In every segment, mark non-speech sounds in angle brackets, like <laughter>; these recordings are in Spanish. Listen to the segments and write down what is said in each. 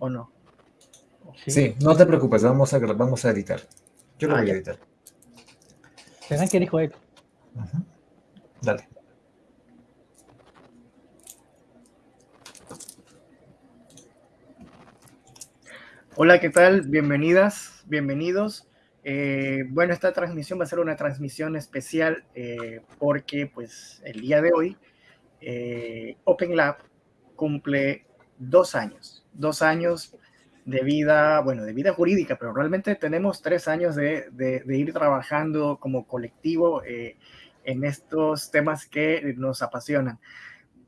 ¿o no? Sí, no te preocupes, vamos a, vamos a editar. Yo lo ah, voy a editar. ¿Será que dijo él? Dale. Hola, ¿qué tal? Bienvenidas, bienvenidos. Eh, bueno, esta transmisión va a ser una transmisión especial eh, porque pues el día de hoy eh, Open Lab cumple dos años, dos años de vida, bueno, de vida jurídica, pero realmente tenemos tres años de, ir trabajando como colectivo en estos temas que nos apasionan.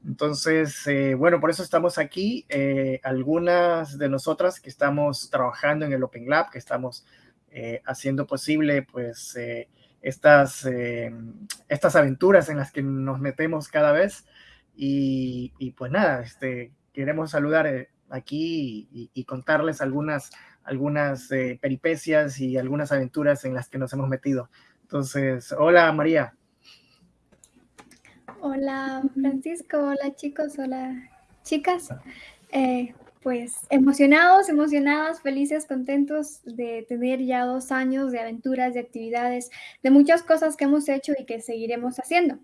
Entonces, bueno, por eso estamos aquí. algunas de nosotras que estamos trabajando en el Open Lab, que estamos eh, haciendo posible pues eh, estas, eh, estas aventuras en las que nos metemos cada vez y, pues nada, este, queremos saludar aquí y, contarles algunas, algunas peripecias y algunas aventuras en las que nos hemos metido. Entonces, hola María. Hola Francisco, hola chicos, hola chicas pues emocionados, emocionadas, felices, contentos de tener ya dos años de aventuras, de actividades, de muchas cosas que hemos hecho y que seguiremos haciendo.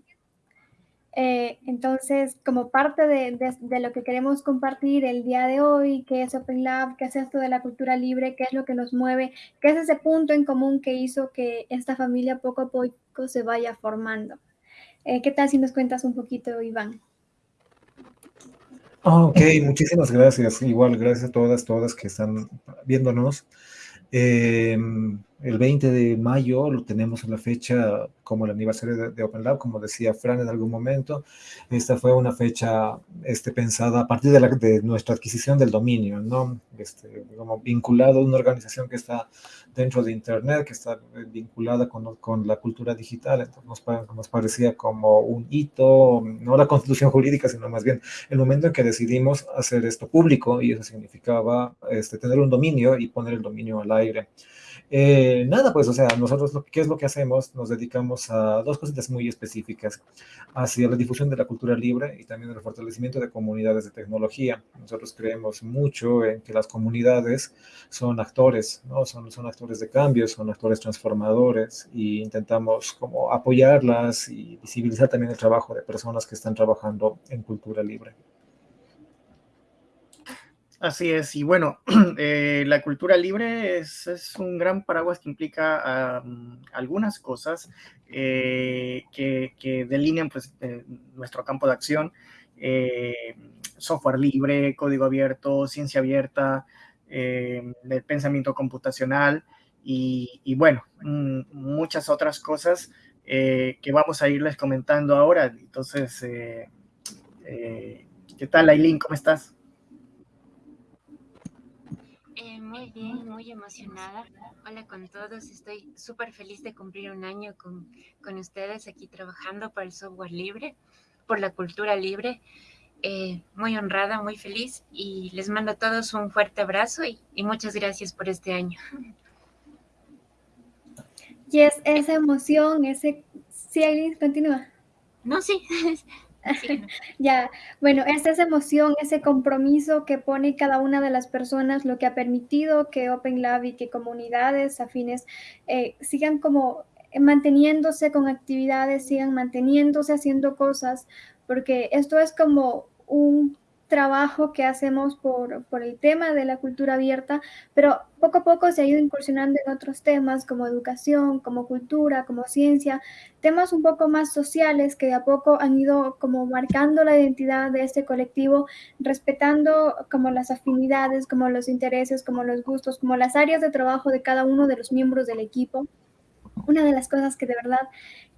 Eh, entonces, como parte de, lo que queremos compartir el día de hoy, qué es Open Lab, qué es esto de la cultura libre, qué es lo que nos mueve, qué es ese punto en común que hizo que esta familia poco a poco se vaya formando. Eh, ¿Qué tal si nos cuentas un poquito, Iván? Ah, ok, muchísimas gracias. Igual, gracias a todas, todas que están viéndonos. Em, el 20 de mayo lo tenemos en la fecha como el aniversario de, Open Lab, como decía Fran en algún momento. Esta fue una fecha este, pensada a partir de, la, de nuestra adquisición del dominio, ¿no? Este, como vinculado a una organización que está dentro de Internet, que está vinculada con, con la cultura digital. Entonces nos, nos, parecía como un hito, no la constitución jurídica, sino más bien el momento en que decidimos hacer esto público y eso significaba este, tener un dominio y poner el dominio al aire. Eh, nada, pues, o sea, nosotros, ¿qué es lo que hacemos? Nos dedicamos a dos cositas muy específicas, hacia la difusión de la cultura libre y también el fortalecimiento de comunidades de tecnología. Nosotros creemos mucho en que las comunidades son actores, ¿no? Son, son actores de cambio, son actores transformadores y intentamos como apoyarlas y visibilizar también el trabajo de personas que están trabajando en cultura libre. Así es, y bueno, <clears throat> eh, la cultura libre es, un gran paraguas que implica algunas cosas eh, que, delinean pues, eh, nuestro campo de acción, software libre, código abierto, ciencia abierta, el pensamiento computacional y, bueno, mm, muchas otras cosas que vamos a irles comentando ahora. Entonces, ¿qué tal, Aileen? ¿Cómo estás? Muy bien, muy emocionada. Hola con todos, estoy súper feliz de cumplir un año con, con, ustedes aquí trabajando por el software libre, por la cultura libre. Eh, muy honrada, muy feliz y les mando a todos un fuerte abrazo y, y muchas gracias por este año. Y es esa emoción, ese... Sí, Aileen, continúa. No, sí, <laughs> <laughs> ya, bueno, es esa emoción, ese compromiso que pone cada una de las personas, lo que ha permitido que Open Lab y que comunidades afines eh, sigan como manteniéndose con actividades, sigan manteniéndose haciendo cosas, porque esto es como un trabajo que hacemos por, por, el tema de la cultura abierta, pero poco a poco se ha ido incursionando en otros temas como educación, como cultura, como ciencia, temas un poco más sociales que de a poco han ido como marcando la identidad de este colectivo, respetando como las afinidades, como los intereses, como los gustos, como las áreas de trabajo de cada uno de los miembros del equipo. Una de las cosas que de verdad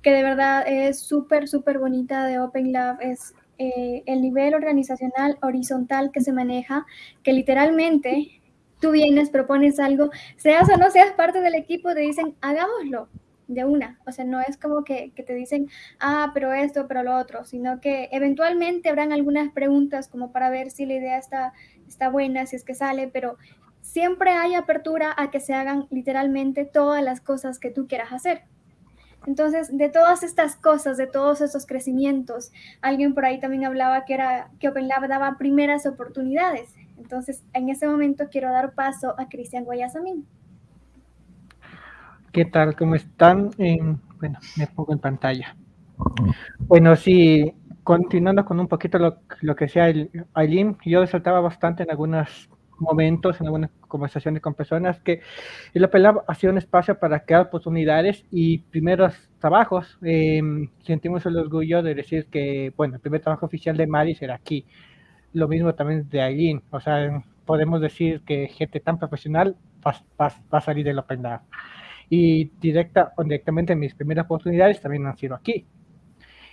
que de verdad es súper, súper bonita de Open Lab es eh, el nivel organizacional horizontal que se maneja, que literalmente tú vienes, propones algo, seas o no seas parte del equipo, te dicen, hagámoslo de una. O sea, no es como que, que, te dicen, ah, pero esto, pero lo otro, sino que eventualmente habrán algunas preguntas como para ver si la idea está, está buena, si es que sale, pero siempre hay apertura a que se hagan literalmente todas las cosas que tú quieras hacer. Entonces, de todas estas cosas, de todos estos crecimientos, alguien por ahí también hablaba que era que Open Lab daba primeras oportunidades. Entonces, en ese momento quiero dar paso a Cristian Guayasamín. ¿Qué tal? ¿Cómo están? bueno, me pongo en pantalla. Bueno, sí, continuando con un poquito lo, lo que decía Aileen, yo resaltaba bastante en algunos momentos, en algunas conversaciones con personas, que el Open Lab ha sido un espacio para crear oportunidades y primeros trabajos. Em, sentimos el orgullo de decir que, bueno, el primer trabajo oficial de Mari será aquí. Lo mismo también de Aileen. O sea, podemos decir que gente tan profesional va, va a salir del Open Lab y directa o directamente mis primeras oportunidades también han sido aquí.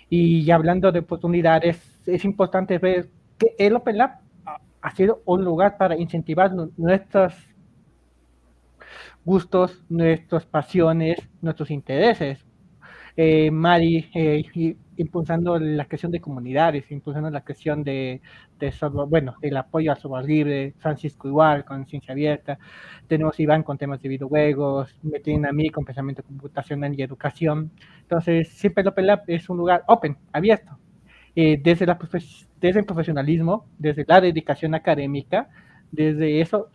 Y hablando de oportunidades, es importante ver que el Open Lab ha sido un lugar para incentivar nuestros gustos, nuestras pasiones, nuestros intereses. Eh, Mari eh, impulsando la creación de comunidades, impulsando la creación de, software, bueno, el apoyo al software libre, Francisco igual, con ciencia abierta, tenemos Iván con temas de videojuegos, me tienen a mí con pensamiento computacional y educación. Entonces, siempre Open Lab es un lugar open, abierto, eh, desde, la desde el profesionalismo, desde la dedicación académica, desde eso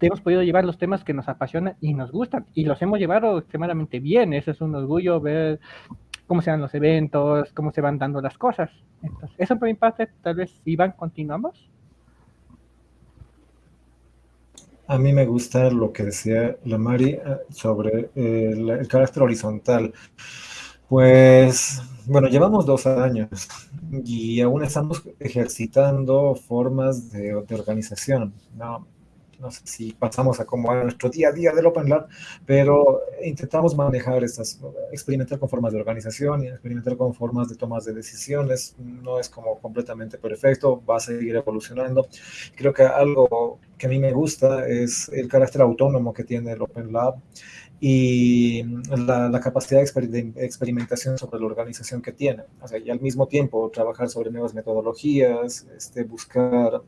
hemos podido llevar los temas que nos apasionan y nos gustan y los hemos llevado extremadamente bien. Eso es un orgullo ver cómo se dan los eventos, cómo se van dando las cosas. Eso por mi parte, tal vez Iván, continuamos. A mí me gusta lo que decía la Mari eh, sobre eh, el, carácter horizontal. Pues, bueno, llevamos dos años y aún estamos ejercitando formas de, de organización. ¿no? sé si pasamos a como a nuestro día a día del Open Lab, pero intentamos manejar estas, experimentar con formas de organización y experimentar con formas de tomas de decisiones. No es como completamente perfecto, va a seguir evolucionando. Creo que algo que a mí me gusta es el carácter autónomo que tiene el Open Lab y la, capacidad de experimentación sobre la organización que tiene. O sea, y al mismo tiempo trabajar sobre nuevas metodologías, este, buscar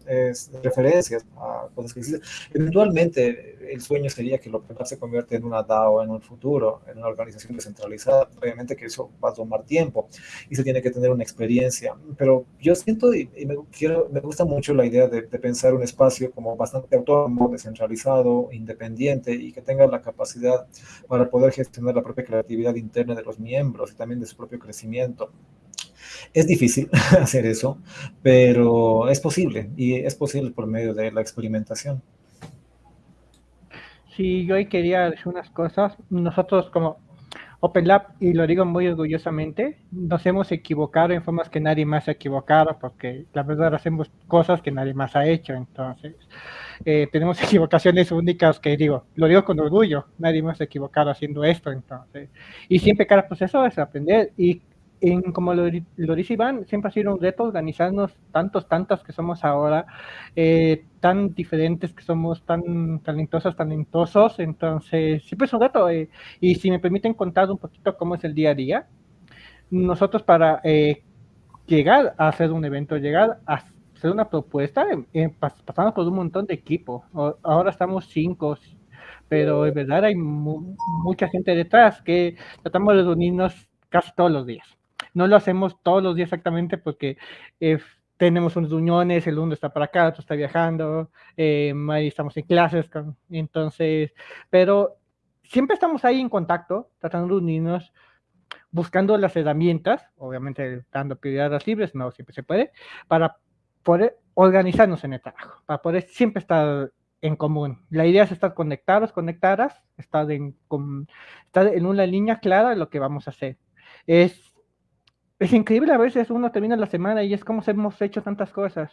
referencias a cosas que existen. Eventualmente, el sueño sería que lo que se convierta en una DAO en un futuro, en una organización descentralizada. Obviamente que eso va a tomar tiempo y se tiene que tener una experiencia. Pero yo siento y, me, quiero, me gusta mucho la idea de, de pensar un espacio como bastante autónomo, descentralizado, independiente y que tenga la capacidad para poder gestionar la propia creatividad interna de los miembros y también de su propio crecimiento. Es difícil <laughs> hacer eso, pero es posible y es posible por medio de la experimentación. Sí, yo hoy quería decir unas cosas. Nosotros como Open Lab, y lo digo muy orgullosamente, nos hemos equivocado en formas que nadie más ha equivocado, porque la verdad hacemos cosas que nadie más ha hecho. Entonces, eh, tenemos <laughs> equivocaciones únicas que digo, lo digo con orgullo, nadie más se ha equivocado haciendo esto, entonces. Y siempre cada proceso es aprender y como lo, dice Iván, siempre ha sido un reto organizarnos tantos, tantos que somos ahora, eh, tan diferentes que somos, tan talentosos, talentosos, entonces siempre es un reto. Eh, y si me permiten contar un poquito cómo es el día a día, nosotros para llegar a hacer un evento, llegar a hacer una propuesta, eh, pasamos por un montón de equipos. Ahora estamos cinco, pero en verdad hay mucha gente detrás que tratamos de reunirnos casi todos los días. No lo hacemos todos los días exactamente porque eh, tenemos unas reuniones, el uno está para acá, otro está viajando, eh, ahí estamos en clases, entonces, pero siempre estamos ahí en contacto, tratando de unirnos, buscando las herramientas, obviamente dando prioridad a las libres, no siempre se puede, para poder organizarnos en el trabajo, para poder siempre estar en común. La idea es estar conectados, conectadas, estar en, estar en una línea clara de lo que vamos a hacer. Es, es increíble a veces uno termina la semana y es como hemos hecho tantas cosas.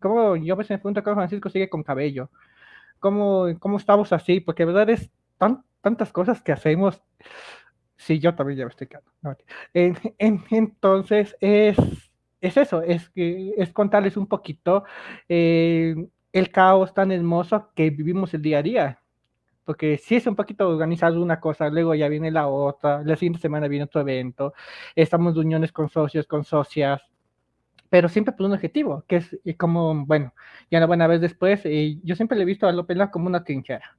Como yo a veces me pregunto cómo Francisco sigue con cabello. ¿Cómo, cómo estamos así? Porque de verdad es tan, tantas cosas que hacemos. Sí, yo también ya me estoy quedando. entonces es es eso, es, es contarles un poquito eh, el caos tan hermoso que vivimos el día a día. Porque si es un poquito organizado una cosa, luego ya viene la otra, la siguiente semana viene otro evento, estamos de uniones con socios, con socias, pero siempre por un objetivo, que es como, bueno, ya lo van a ver después, y yo siempre le he visto a López como una trinchera,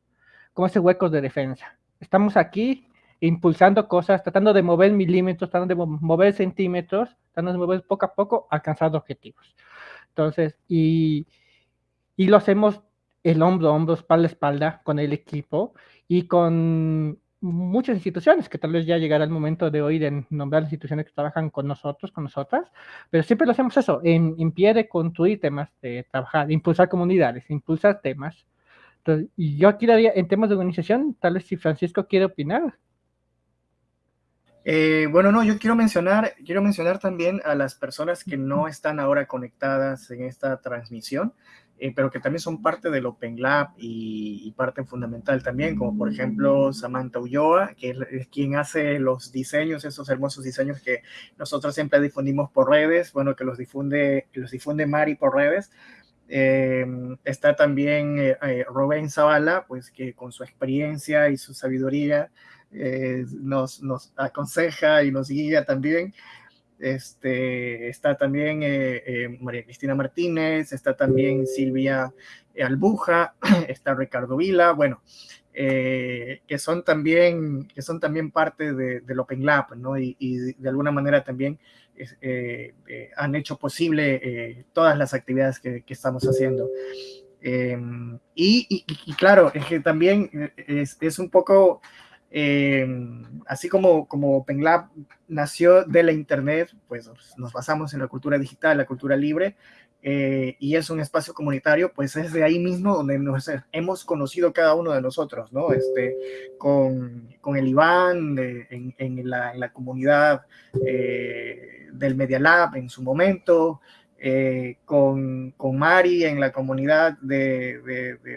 como ese hueco de defensa. Estamos aquí impulsando cosas, tratando de mover milímetros, tratando de mover centímetros, tratando de mover poco a poco, alcanzar objetivos. Entonces, y, y lo hacemos el hombro a hombro, espalda a espalda con el equipo y con muchas instituciones, que tal vez ya llegará el momento de hoy de nombrar instituciones que trabajan con nosotros, con nosotras, pero siempre lo hacemos eso, en, en pie de construir temas, de trabajar, impulsar comunidades, impulsar temas. y yo aquí daría, en temas de organización, tal vez si Francisco quiere opinar. Eh, bueno, no, yo quiero mencionar, quiero mencionar también a las personas que no están ahora conectadas en esta transmisión. Eh, pero que también son parte del Open Lab y, parte fundamental también, como por ejemplo Samantha Ulloa, que es, quien hace los diseños, esos hermosos diseños que nosotros siempre difundimos por redes, bueno, que los difunde, los difunde Mari por redes. Eh, está también eh, eh Rubén Zavala, pues que con su experiencia y su sabiduría nos, nos aconseja y nos guía también. Este, está también eh, eh, María Cristina Martínez, está también Silvia Albuja, <clears throat> está Ricardo Vila, bueno, eh, que, son también, que son también parte de, del Open Lab, ¿no? Y, de alguna manera también han hecho posible todas las actividades que, estamos haciendo. Em, y, y, claro, es que también es, es un poco eh, así como, como OpenLab nació de la Internet, pues nos basamos en la cultura digital, la cultura libre, eh, y es un espacio comunitario, pues es de ahí mismo donde nos hemos conocido cada uno de nosotros, ¿no? Este, con, con el Iván en, la, en, la, comunidad eh, del Media Lab en su momento, con, con, Mari en la comunidad de,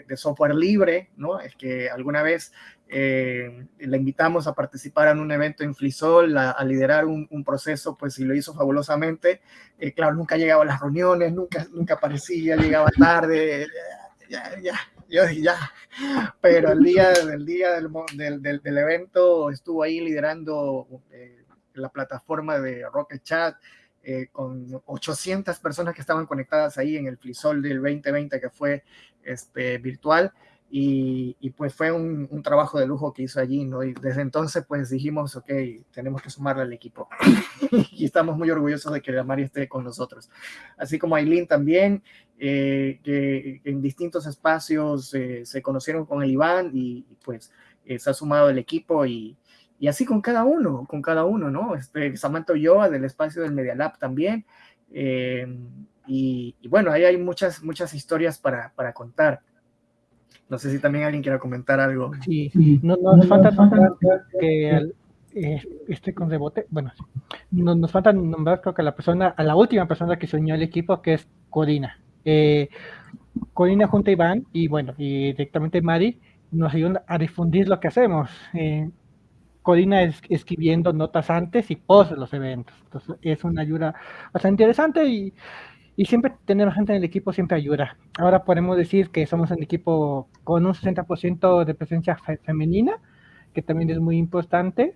de, software libre, ¿no? Es que alguna vez eh, la invitamos a participar en un evento en Flisol, a, liderar un, proceso, pues y lo hizo fabulosamente. Eh, claro, nunca llegaba a las reuniones, nunca, nunca aparecía, llegaba tarde, ya, ya, yo ya. Pero el día, el día del, del, del, evento estuvo ahí liderando eh, la plataforma de Rocket Chat. con 800 personas que estaban conectadas ahí en el Flisol del 2020 que fue este, virtual y, pues fue un, trabajo de lujo que hizo allí, ¿no? Y desde entonces pues dijimos, ok, tenemos que sumarle al equipo. <laughs> y estamos muy orgullosos de que la Mari esté con nosotros. Así como Aileen también, eh, que en distintos espacios eh, se conocieron con el Iván y, pues eh, se ha sumado el equipo y, y, así con cada uno, con cada uno, ¿no? Este, Samantha Ulloa del espacio del Media Lab también. Y, y, bueno, ahí hay muchas, muchas historias para, para contar. No sé si también alguien quiera comentar algo. Sí, no, nos falta nombrar que eh, este con rebote, bueno, no, nos falta nombrar creo que a la persona, a la última persona que se unió al equipo, que es Corina. Eh, Corina junto a Iván y bueno, y directamente Mari nos ayudan a difundir lo que hacemos. Eh, Corina es, escribiendo notas antes y post de los eventos. Entonces es una ayuda bastante interesante y y siempre tener gente en el equipo siempre ayuda. Ahora podemos decir que somos un equipo con un 60% de presencia femenina, que también es muy importante.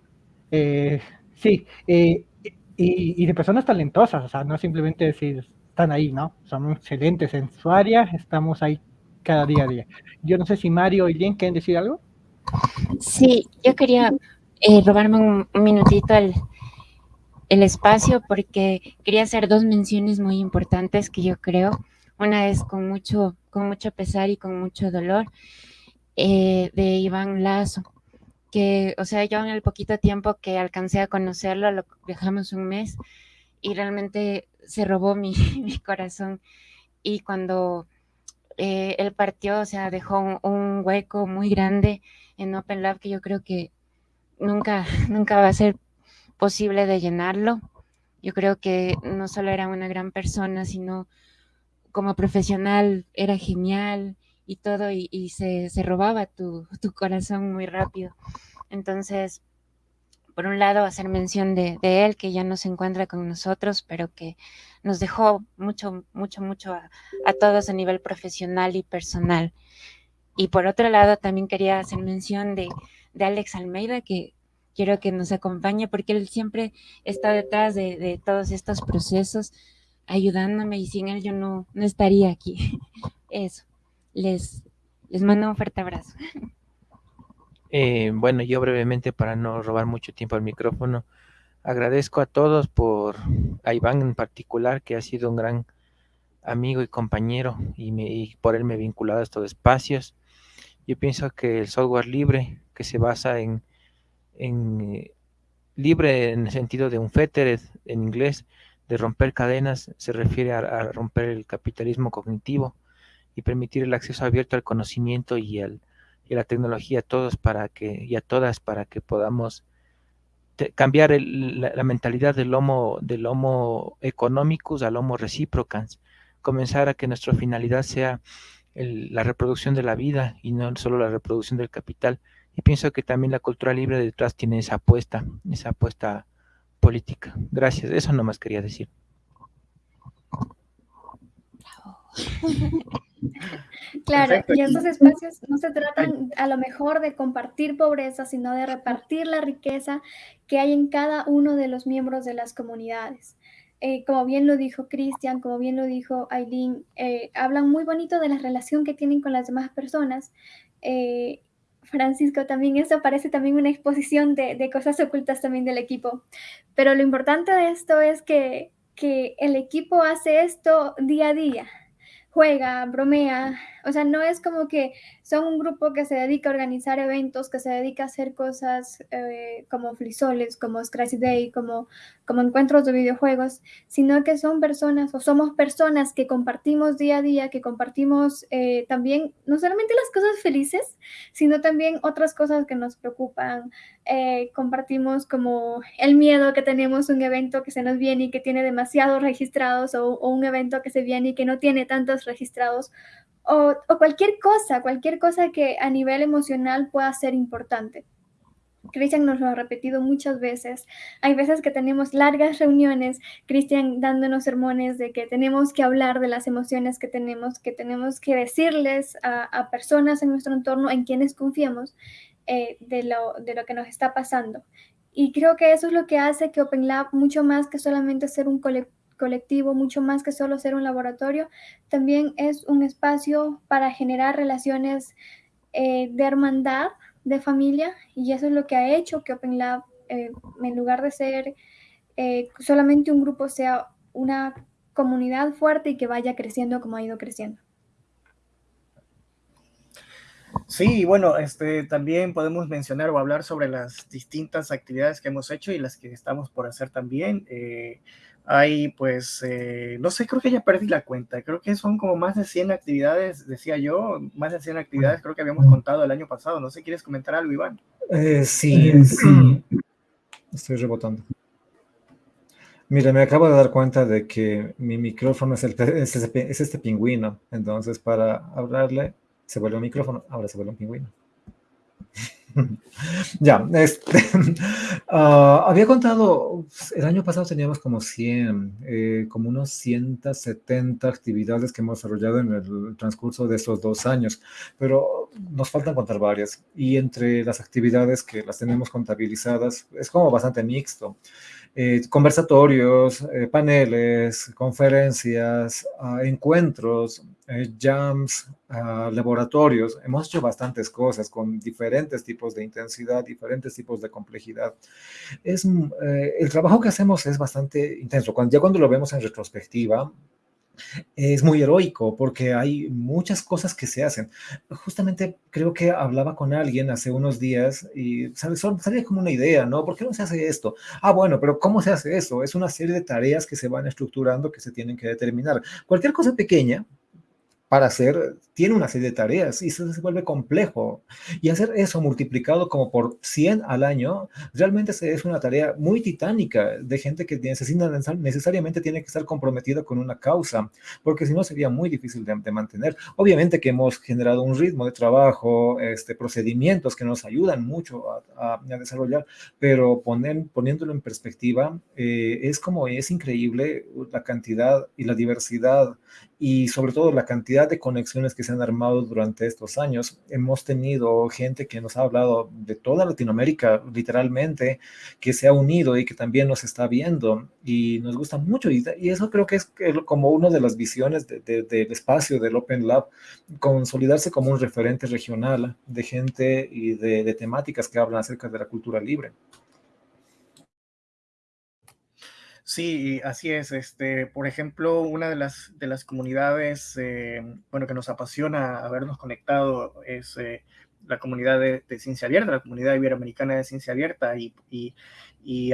Eh, sí, eh, y, de personas talentosas, o sea, no simplemente decir, están ahí, ¿no? Son excelentes en su área, estamos ahí cada día a día. Yo no sé si Mario y Lien quieren decir algo. Sí, yo quería eh, robarme un, un minutito al el espacio porque quería hacer dos menciones muy importantes que yo creo. Una es con mucho, con mucho pesar y con mucho dolor eh, de Iván Lazo, que, o sea, yo en el poquito tiempo que alcancé a conocerlo, lo dejamos un mes y realmente se robó mi, <laughs> mi corazón. Y cuando eh, él partió, o sea, dejó un, un, hueco muy grande en Open Lab que yo creo que nunca, <laughs> nunca va a ser posible de llenarlo. Yo creo que no solo era una gran persona, sino como profesional era genial y todo, y, se, robaba tu, corazón muy rápido. Entonces, por un lado, hacer mención de, él, que ya no se encuentra con nosotros, pero que nos dejó mucho, mucho, mucho a, a todos a nivel profesional y personal. Y por otro lado, también quería hacer mención de, de Alex Almeida, que quiero que nos acompañe porque él siempre está detrás de, todos estos procesos ayudándome y sin él yo no, no estaría aquí. <laughs> Eso, les, les mando un fuerte abrazo. Eh, bueno, yo brevemente para no robar mucho tiempo al micrófono, agradezco a todos por, a Iván en particular, que ha sido un gran amigo y compañero y, me, por él me he vinculado a estos espacios. Yo pienso que el software libre, que se basa en, en libre en el sentido de un fettered en inglés, de romper cadenas, se refiere a, romper el capitalismo cognitivo y permitir el acceso abierto al conocimiento y, a la tecnología a todos para que, y a todas para que podamos cambiar la, mentalidad del homo, del homo economicus al homo reciprocans, comenzar a que nuestra finalidad sea la reproducción de la vida y no solo la reproducción del capital. Y pienso que también la cultura libre detrás tiene esa apuesta, esa apuesta política. Gracias, eso no más quería decir. <laughs> Claro, y estos espacios no se tratan a lo mejor de compartir pobreza, sino de repartir la riqueza que hay en cada uno de los miembros de las comunidades. Eh, como bien lo dijo Cristian, como bien lo dijo Aileen, eh, hablan muy bonito de la relación que tienen con las demás personas. Eh, Francisco, también eso parece también una exposición de, de, cosas ocultas también del equipo. Pero lo importante de esto es que, que el equipo hace esto día a día juega, bromea, o sea, no es como que son un grupo que se dedica a organizar eventos, que se dedica a hacer cosas eh, como flisoles, como Scratch Day, como, como encuentros de videojuegos, sino que son personas o somos personas que compartimos día a día, que compartimos eh, también no solamente las cosas felices, sino también otras cosas que nos preocupan. Eh, compartimos como el miedo que tenemos un evento que se nos viene y que tiene demasiados registrados o un evento que se viene y que no tiene tantos registrados o, cualquier cosa, cualquier cosa que a nivel emocional pueda ser importante. Cristian nos lo ha repetido muchas veces. Hay veces que tenemos largas reuniones, Cristian dándonos sermones de que tenemos que hablar de las emociones que tenemos, que tenemos que decirles a, personas en nuestro entorno en quienes confiamos eh, de, lo, de lo que nos está pasando. Y creo que eso es lo que hace que Open Lab, mucho más que solamente ser un colectivo, colectivo, mucho más que solo ser un laboratorio, también es un espacio para generar relaciones eh, de hermandad, de familia, y eso es lo que ha hecho que Open Lab, eh, en lugar de ser eh, solamente un grupo, sea una comunidad fuerte y que vaya creciendo como ha ido creciendo. Sí, bueno, este, también podemos mencionar o hablar sobre las distintas actividades que hemos hecho y las que estamos por hacer también. Hay, pues, eh, no sé, creo que ya perdí la cuenta. Creo que son como más de 100 actividades, decía yo, más de 100 actividades creo que habíamos contado el año pasado. No sé, ¿quieres comentar algo, Iván? Eh, sí, sí. Estoy rebotando. Mira, me acabo de dar cuenta de que mi micrófono es, el, es, es este pingüino. Entonces, para hablarle, se vuelve un micrófono. Ahora se vuelve un pingüino. <laughs> ya, este, <laughs> ah, había contado, el año pasado teníamos como 100, eh, como unos 170 actividades que hemos desarrollado en el transcurso de estos dos años, pero nos faltan contar varias y entre las actividades que las tenemos contabilizadas es como bastante mixto. Eh, conversatorios, eh, paneles, conferencias, ah, encuentros, eh, jams, ah, laboratorios. Hemos hecho bastantes cosas con diferentes tipos de intensidad, diferentes tipos de complejidad. Es, el trabajo que hacemos es bastante intenso. Ya cuando lo vemos en retrospectiva, es muy heroico porque hay muchas cosas que se hacen. Justamente creo que hablaba con alguien hace unos días y salía como una idea, ¿no? ¿Por qué no se hace esto? Ah, bueno, pero ¿cómo se hace eso? Es una serie de tareas que se van estructurando, que se tienen que determinar. Cualquier cosa pequeña para hacer, tiene una serie de tareas y eso se vuelve complejo. Y hacer eso multiplicado como por 100 al año, realmente es una tarea muy titánica de gente que necesita, necesariamente tiene que estar comprometida con una causa, porque si no sería muy difícil de, mantener. Obviamente que hemos generado un ritmo de trabajo, este, procedimientos que nos ayudan mucho a, desarrollar, pero poner, poniéndolo en perspectiva, eh, es como es increíble la cantidad y la diversidad y sobre todo la cantidad de conexiones que se han armado durante estos años. Hemos tenido gente que nos ha hablado de toda Latinoamérica, literalmente, que se ha unido y que también nos está viendo y nos gusta mucho. Y, eso creo que es como una de las visiones del espacio del Open Lab, consolidarse como un referente regional de gente y de temáticas que hablan acerca de la cultura libre. Sí, así es. Este, por ejemplo, una de las, de las comunidades eh, bueno, que nos apasiona habernos conectado es eh, la comunidad de, ciencia abierta, la comunidad iberoamericana de ciencia abierta. Y, y,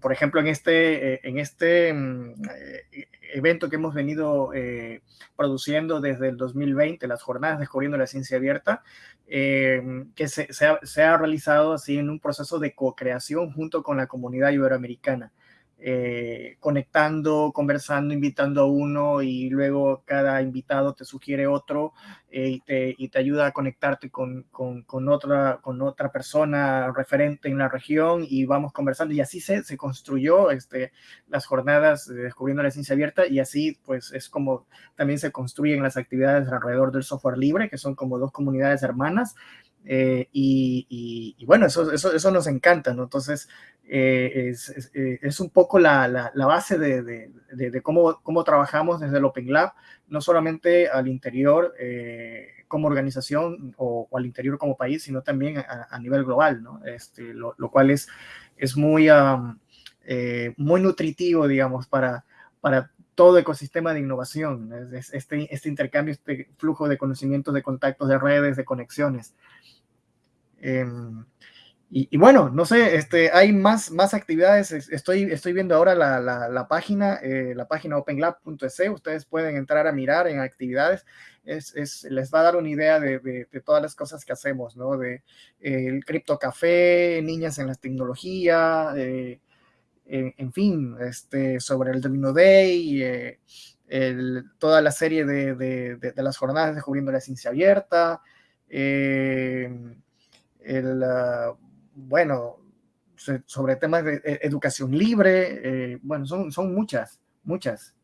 por ejemplo, en este, eh, en este mm, evento que hemos venido produciendo desde el 2020, las jornadas Descubriendo la Ciencia Abierta, que se, se, ha, se ha realizado así en un proceso de co-creación junto con la comunidad iberoamericana. Eh, conectando, conversando, invitando a uno y luego cada invitado te sugiere otro eh, y, te, ayuda a conectarte con, otra, persona referente en la región y vamos conversando y así se, construyó este, las jornadas de Descubriendo la Ciencia Abierta y así pues es como también se construyen las actividades alrededor del software libre, que son como dos comunidades hermanas. Eh, y, bueno, eso, eso, eso, nos encanta, ¿no? Entonces, eh, es, eh, es, un poco la, la, base de, de, cómo, cómo, trabajamos desde el Open Lab, no solamente al interior como organización o, al interior como país, sino también a, nivel global, ¿no? Este, lo, cual es, es muy, muy nutritivo, digamos, para, para todo ecosistema de innovación, este, este intercambio, este flujo de conocimientos, de contactos, de redes, de conexiones. Eh, y, bueno, no sé, este, hay más, más actividades. Estoy, estoy viendo ahora la, la, página, eh, la página openlab.es. Ustedes pueden entrar a mirar en actividades. Es, es, les va a dar una idea de, de, todas las cosas que hacemos, ¿no? De eh, el cripto café, niñas en la tecnología, eh, en, en, fin, este, sobre el Domino Day, eh, el, toda la serie de, de, las jornadas descubriendo la ciencia abierta. Eh, el, uh, bueno, sobre temas de e, educación libre, eh, bueno, son, son muchas, muchas.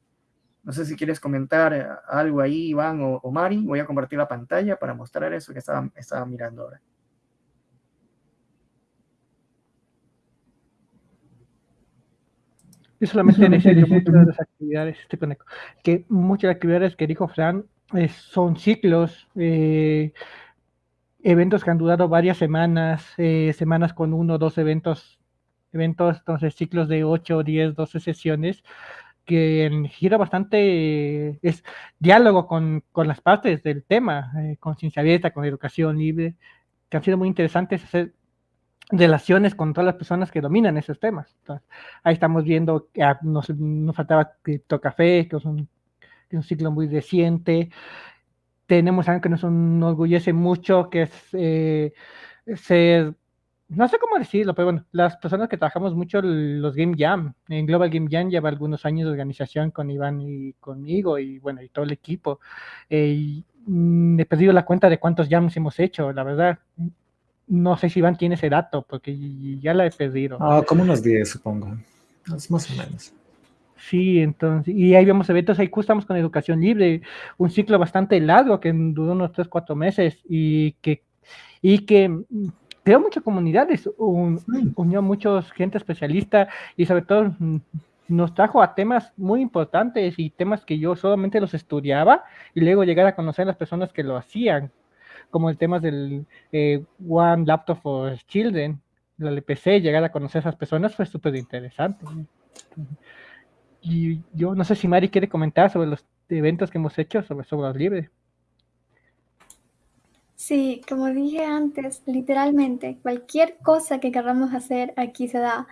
No sé si quieres comentar eh, algo ahí, Iván o, o Mari. Voy a compartir la pantalla para mostrar eso que estaba, estaba mirando ahora. Yo solamente <laughs> que muchas de las actividades, que muchas de las actividades que dijo Fran eh, son ciclos, eh, eventos que han durado varias semanas, eh, semanas con uno o dos eventos, eventos, entonces ciclos de 8, 10, 12 sesiones, que gira bastante, es diálogo con, con las partes del tema, eh, con ciencia abierta, con educación libre, que han sido muy interesantes hacer relaciones con todas las personas que dominan esos temas. Entonces, ahí estamos viendo que ah, nos, nos faltaba Crypto Café, que es un, un ciclo muy reciente, tenemos algo que nos enorgullece mucho, que es eh, ser, no sé cómo decirlo, pero bueno, las personas que trabajamos mucho los Game Jam, en Global Game Jam lleva algunos años de organización con Iván y conmigo y bueno, y todo el equipo. Eh, y, mm, he perdido la cuenta de cuántos jams hemos hecho, la verdad. No sé si Iván tiene ese dato, porque ya la he perdido. Ah, como unos 10, supongo. Es más o menos. Sí, entonces, y ahí vemos eventos, ahí estamos con educación libre, un ciclo bastante largo que duró unos 3, 4 meses y que, y que creó muchas comunidades, un, unió mucha gente especialista y sobre todo mm, nos trajo a temas muy importantes y temas que yo solamente los estudiaba y luego llegar a conocer a las personas que lo hacían, como el tema del eh, One Laptop for Children, la LPC, llegar a conocer a esas personas fue súper interesante. Y yo no sé si Mari quiere comentar sobre los eventos que hemos hecho sobre software libre. Sí, como dije antes, literalmente cualquier cosa que queramos hacer aquí se da.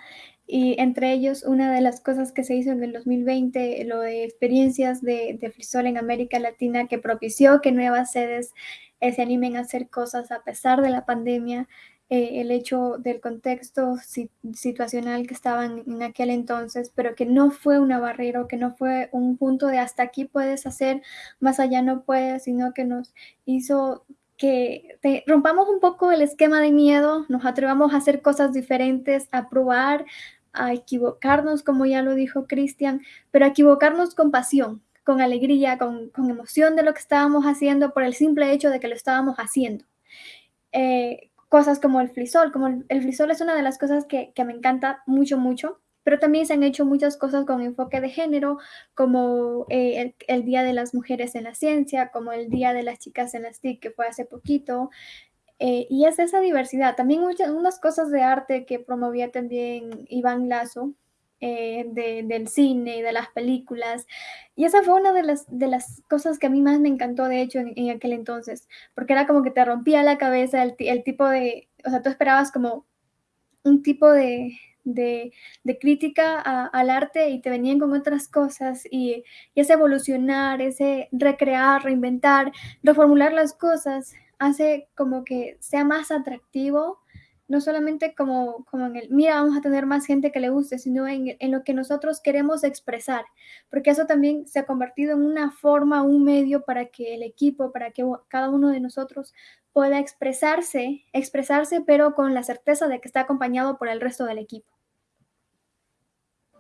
Y entre ellos, una de las cosas que se hizo en el 2020, lo de experiencias de, de Frisol en América Latina, que propició que nuevas sedes eh, se animen a hacer cosas a pesar de la pandemia, eh, el hecho del contexto situacional que estaban en aquel entonces, pero que no fue una barrera, que no fue un punto de hasta aquí puedes hacer, más allá no puedes, sino que nos hizo que rompamos un poco el esquema de miedo, nos atrevamos a hacer cosas diferentes, a probar, a equivocarnos, como ya lo dijo Cristian, pero a equivocarnos con pasión, con alegría, con, con, emoción de lo que estábamos haciendo por el simple hecho de que lo estábamos haciendo. Eh, cosas como el frisol, como el, frisol es una de las cosas que, que, me encanta mucho, mucho, pero también se han hecho muchas cosas con enfoque de género, como eh, el, el, Día de las Mujeres en la Ciencia, como el Día de las Chicas en las TIC, que fue hace poquito, eh, y es esa diversidad. También muchas, unas cosas de arte que promovía también Iván Lazo, eh, del cine, de las películas. Y esa fue una de las, de las cosas que a mí más me encantó, de hecho, en, aquel entonces, porque era como que te rompía la cabeza el, tipo de, o sea, tú esperabas como un tipo de, de, crítica al arte y te venían con otras cosas y, y, ese evolucionar, ese recrear, reinventar, reformular las cosas hace como que sea más atractivo no solamente como, como en el, mira, vamos a tener más gente que le guste, sino en, en, lo que nosotros queremos expresar, porque eso también se ha convertido en una forma, un medio para que el equipo, para que cada uno de nosotros pueda expresarse, expresarse, pero con la certeza de que está acompañado por el resto del equipo.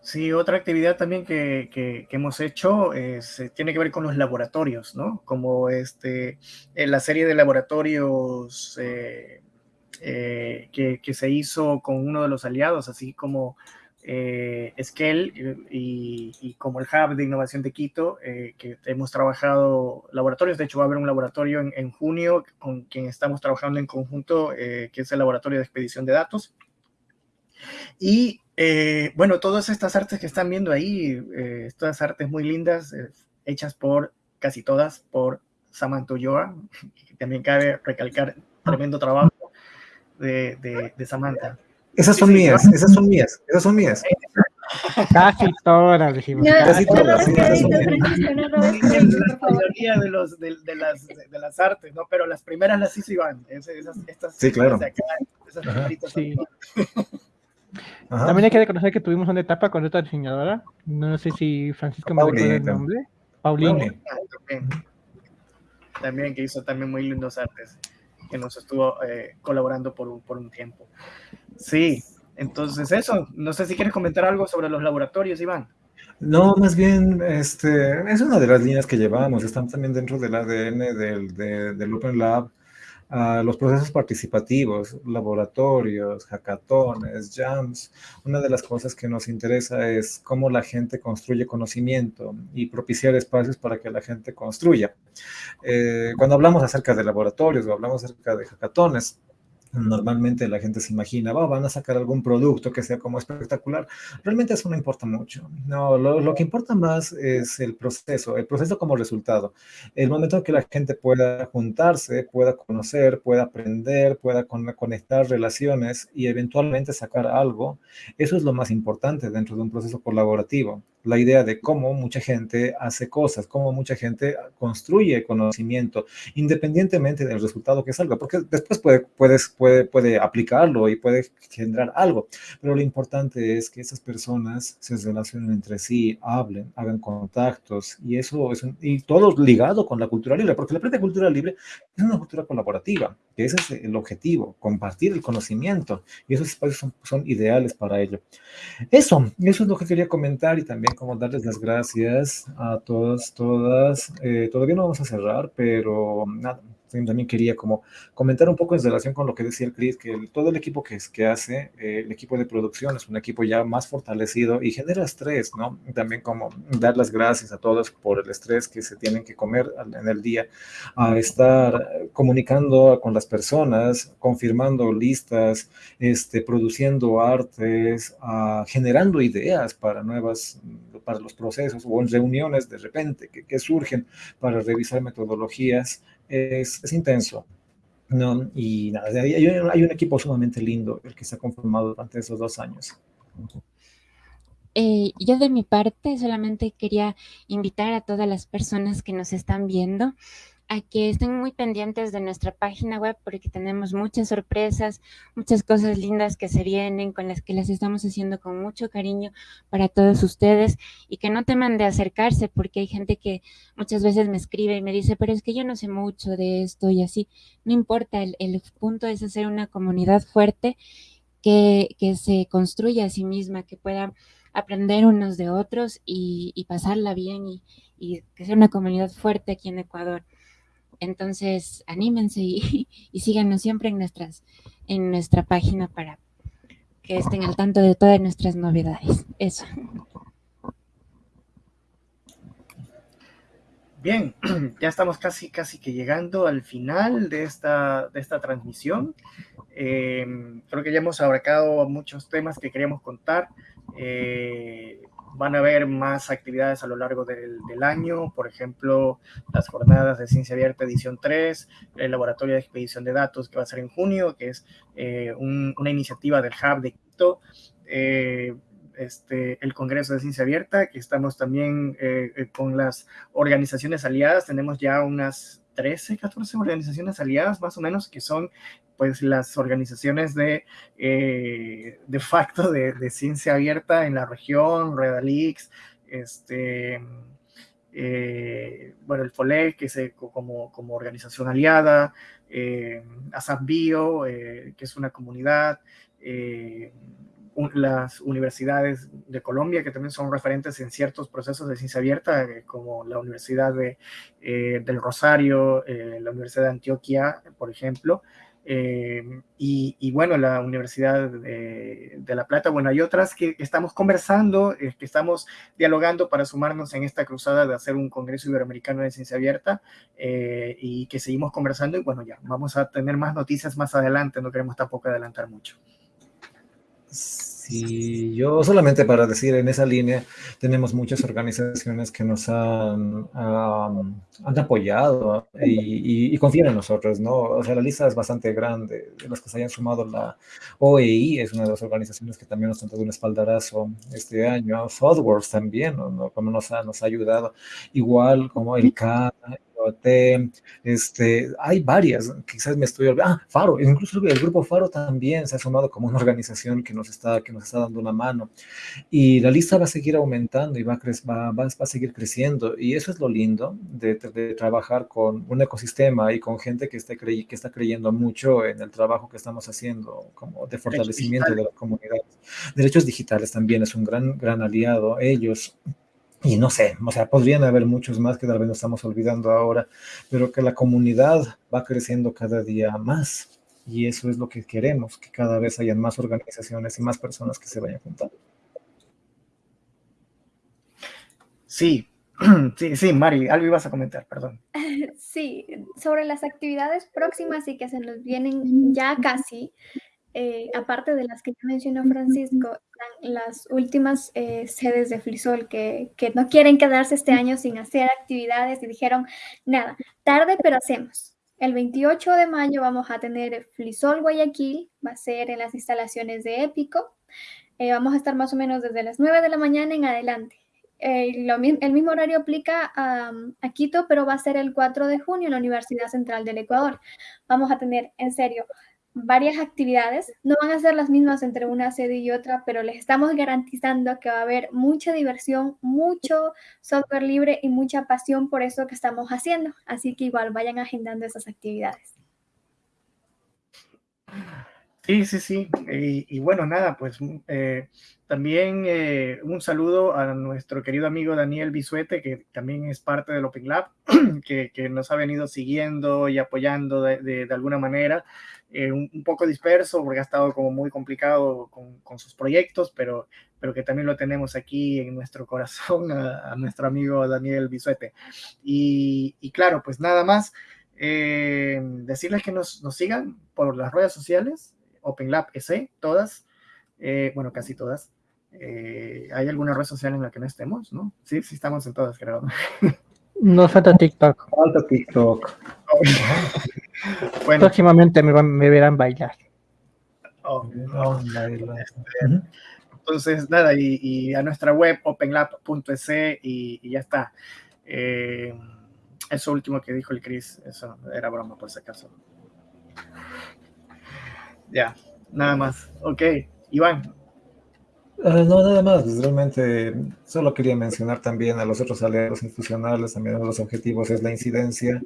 Sí, otra actividad también que, que, hemos hecho es, eh, tiene que ver con los laboratorios, ¿no? Como este, la serie de laboratorios eh, eh, que, se hizo con uno de los aliados, así como eh, y, como el Hub de Innovación de Quito, eh, que hemos trabajado laboratorios. De hecho, va a haber un laboratorio en, junio con quien estamos trabajando en conjunto, eh, que es el Laboratorio de Expedición de Datos. Y bueno, todas estas artes que están viendo ahí, estas artes muy lindas, hechas por casi todas por Samantha Ulloa, <laughs> que también cabe recalcar tremendo trabajo de, de, Samantha. Esas son mías, esas son mías, esas son mías. Casi todas, dijimos. Casi todas. La mayoría de, los, de, de, las, de, las artes, ¿no? Pero las primeras las hizo Iván. Esas, estas, sí, claro. sí. También hay que reconocer que tuvimos una etapa con otra diseñadora. No sé si Francisco me recuerda el nombre. Paulina. También. también, que hizo también muy lindos artes que nos estuvo eh, colaborando por un, por un tiempo. Sí, entonces eso, no sé si quieres comentar algo sobre los laboratorios, Iván. No, más bien, este, es una de las líneas que llevamos, están también dentro del ADN del, del Open Lab, los procesos participativos, laboratorios, hackatones, jams. Una de las cosas que nos interesa es cómo la gente construye conocimiento y propiciar espacios para que la gente construya. Eh, cuando hablamos acerca de laboratorios o hablamos acerca de hackatones, normalmente la gente se imagina, van a sacar algún producto que sea como espectacular. Realmente eso no importa mucho. No, lo, que importa más es el proceso, el proceso como resultado. El momento en que la gente pueda juntarse, pueda conocer, pueda aprender, pueda conectar relaciones y eventualmente sacar algo, eso es lo más importante dentro de un proceso colaborativo la idea de cómo mucha gente hace cosas, cómo mucha gente construye conocimiento, independientemente del resultado que salga, porque después puede, puedes, puede, puede aplicarlo y puede generar algo, pero lo importante es que esas personas se relacionen entre sí, hablen, hagan contactos, y eso es y todo ligado con la cultura libre, porque la propia cultura libre es una cultura colaborativa, que ese es el objetivo, compartir el conocimiento, y esos espacios son, ideales para ello. Eso, eso es lo que quería comentar y también como darles las gracias a todas, todas. Eh, todavía no vamos a cerrar, pero nada, también quería como comentar un poco en relación con lo que decía el Chris, que todo el equipo que, que hace, eh, el equipo de producción es un equipo ya más fortalecido y genera estrés, ¿no? También como dar las gracias a todos por el estrés que se tienen que comer en el día, a estar comunicando con las personas, confirmando listas, este, produciendo artes, generando ideas para nuevas, para los procesos o en reuniones de repente que surgen para revisar metodologías es, intenso. ¿no? Y nada, hay, un equipo sumamente lindo el que se ha conformado durante esos dos años. Eh, yo de mi parte solamente quería invitar a todas las personas que nos están viendo a que estén muy pendientes de nuestra página web porque tenemos muchas sorpresas, muchas cosas lindas que se vienen, con las que las estamos haciendo con mucho cariño para todos ustedes y que no teman de acercarse porque hay gente que muchas veces me escribe y me dice, pero es que yo no sé mucho de esto y así. No importa, el, punto es hacer una comunidad fuerte que, se construya a sí misma, que pueda aprender unos de otros y, pasarla bien y, y que sea una comunidad fuerte aquí en Ecuador. Entonces, anímense <laughs> y, síganos siempre en, nuestras, en nuestra página para que estén al tanto de todas nuestras novedades. Eso. Bien, <clears throat> ya estamos casi, casi que llegando al final de esta, de esta transmisión. Em, creo que ya hemos abarcado muchos temas que queríamos contar. Eh, van a haber más actividades a lo largo del, año, por ejemplo, las jornadas de Ciencia Abierta edición 3, el laboratorio de expedición de datos que va a ser en junio, que es eh, una iniciativa del Hub de Quito, eh, este, el Congreso de Ciencia Abierta, que estamos también eh, con las organizaciones aliadas, tenemos ya unas 13, 14 organizaciones aliadas más o menos, que son pues las organizaciones de, eh, de facto de, ciencia abierta en la región, Redalix, este, eh, bueno, el FOLEC, que es como, como organización aliada, eh, ASAPBio, eh, que es una comunidad, las universidades de Colombia, que también son referentes en ciertos procesos de ciencia abierta, como la Universidad de, del Rosario, la Universidad de Antioquia, por ejemplo, eh, y, bueno, la Universidad de, La Plata, bueno, hay otras que estamos conversando, eh, que estamos dialogando para sumarnos en esta cruzada de hacer un Congreso Iberoamericano de Ciencia Abierta eh, y que seguimos conversando y bueno, ya, vamos a tener más noticias más adelante, no queremos tampoco adelantar mucho. Sí, yo solamente para decir en esa línea, tenemos muchas organizaciones que nos han, han apoyado y, confían en nosotros, ¿no? O sea, la lista es bastante grande. De los que se hayan sumado, la OEI es una de las organizaciones que también nos han dado un espaldarazo este año. ThoughtWorks también, ¿no? Como nos ha, nos ha ayudado. Igual como el Este, hay varias, quizás me estoy olvidando, ah, Faro, incluso el grupo Faro también se ha sumado como una organización que nos está, que nos está dando una mano, y la lista va a seguir aumentando y va a, va, a seguir creciendo, y eso es lo lindo de, trabajar con un ecosistema y con gente que, esté que está creyendo mucho en el trabajo que estamos haciendo, como de fortalecimiento de la comunidad. Derechos digitales también es un gran, gran aliado, ellos y no sé, o sea, podrían haber muchos más que tal vez nos estamos olvidando ahora, pero que la comunidad va creciendo cada día más. Y eso es lo que queremos, que cada vez hayan más organizaciones y más personas que se vayan juntando. Sí, <clears throat> sí, sí, Mari, algo ibas a comentar, perdón. <laughs> Sí, sobre las actividades próximas y que se nos vienen ya casi, eh, aparte de las que ya mencionó Francisco, las últimas eh, sedes de Flisol que, que, no quieren quedarse este año sin hacer actividades y dijeron, nada, tarde pero hacemos. El 28 de mayo vamos a tener Flisol Guayaquil, va a ser en las instalaciones de Épico. Eh, vamos a estar más o menos desde las 9 de la mañana en adelante. el mismo horario aplica a, a, Quito, pero va a ser el 4 de junio en la Universidad Central del Ecuador. Vamos a tener, en serio, varias actividades. No van a ser las mismas entre una sede y otra, pero les estamos garantizando que va a haber mucha diversión, mucho software libre y mucha pasión por eso que estamos haciendo. Así que igual vayan agendando esas actividades. Sí, sí, sí. Y, bueno, nada, pues eh, también eh, un saludo a nuestro querido amigo Daniel Bisuete, que también es parte del Open Lab, <clears throat> que, nos ha venido siguiendo y apoyando de alguna manera. Eh, un, poco disperso porque ha estado como muy complicado con, sus proyectos, pero, pero que también lo tenemos aquí en nuestro corazón a, nuestro amigo Daniel Bisuete. Y, claro, pues nada más, decirles que nos, nos, sigan por las redes sociales, OpenLab SE, todas, eh, bueno, casi todas. ¿Hay alguna red social en la que no estemos? ¿no? Sí, sí estamos en todas, creo. No falta TikTok. Falta TikTok. Próximamente me, verán bailar. Oh, entonces, nada, y, a nuestra web openlab.es y, y, ya está. Eh, eso último que dijo el Chris, eso era broma por si acaso. Ya, nada más. Ok, Iván, Ah, no, nada más, pues, realmente solo quería mencionar también a los otros aliados institucionales, también uno de los objetivos es la incidencia,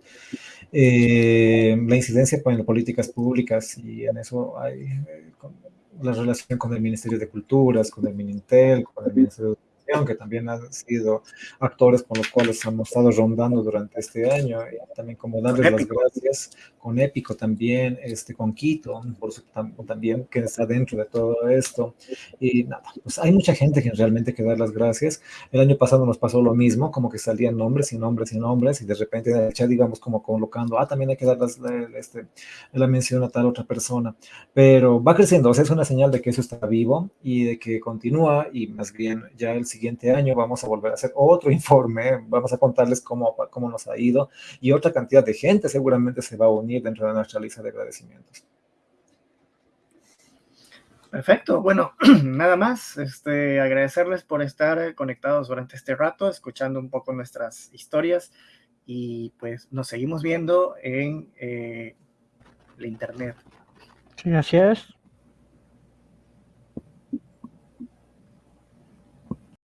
eh, la incidencia en políticas públicas y en eso hay eh, la relación con el Ministerio de Culturas, con el Minintel, con el Ministerio de Que también han sido actores con los cuales hemos estado rondando durante este año, y también como darles las gracias, con Épico también, este, con Quito, por su, también que está dentro de todo esto, y nada, pues hay mucha gente que realmente que dar las gracias. El año pasado nos pasó lo mismo, como que salían nombres y nombres y nombres, y de repente en el chat, digamos, como colocando, ah, también hay que dar las, la, este, la mención a tal otra persona, pero va creciendo, o sea, es una señal de que eso está vivo y de que continúa, y más bien ya el siguiente año vamos a volver a hacer otro <laughs> informe, vamos a contarles cómo, cómo nos ha ido, y otra cantidad de gente seguramente se va a unir dentro de nuestra lista de agradecimientos. Perfecto, bueno, <clears throat> nada más, este, agradecerles por estar conectados durante este rato, escuchando un poco nuestras historias y pues nos seguimos viendo en eh, la internet. Sí, así es.